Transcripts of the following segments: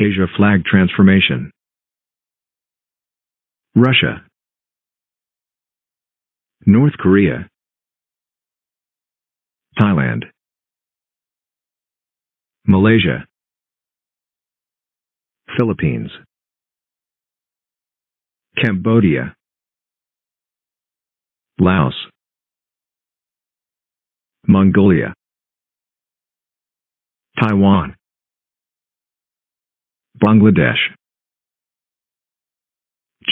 Asia flag transformation. Russia. North Korea. Thailand. Malaysia. Philippines. Cambodia. Laos. Mongolia. Taiwan. Bangladesh.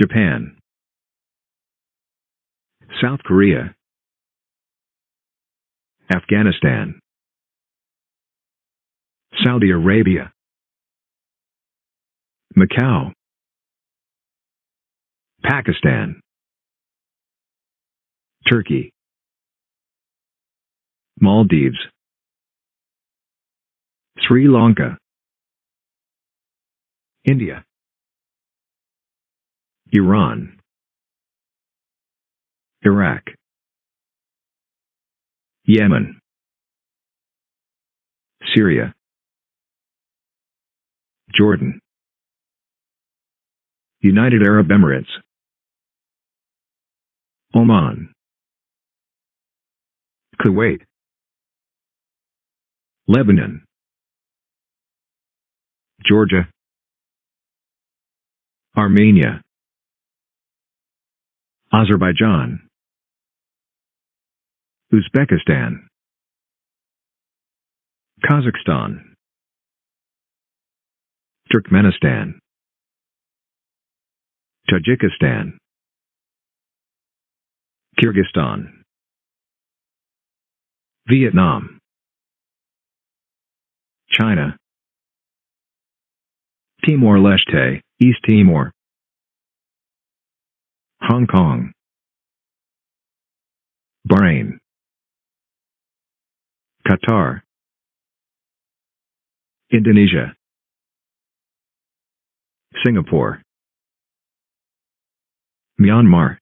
Japan. South Korea. Afghanistan. Saudi Arabia. Macau. Pakistan. Turkey. Maldives. Sri Lanka. India. Iran. Iraq. Yemen. Syria. Jordan. United Arab Emirates. Oman. Kuwait. Lebanon. Georgia. Armenia. Azerbaijan. Uzbekistan. Kazakhstan. Turkmenistan. Tajikistan. Kyrgyzstan. Vietnam. China. Timor-Leste, East Timor. Hong Kong. Bahrain. Qatar. Indonesia. Singapore. Myanmar.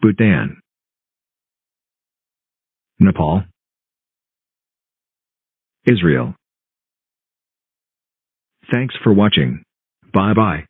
Bhutan. Nepal. Israel. Thanks for watching. Bye bye.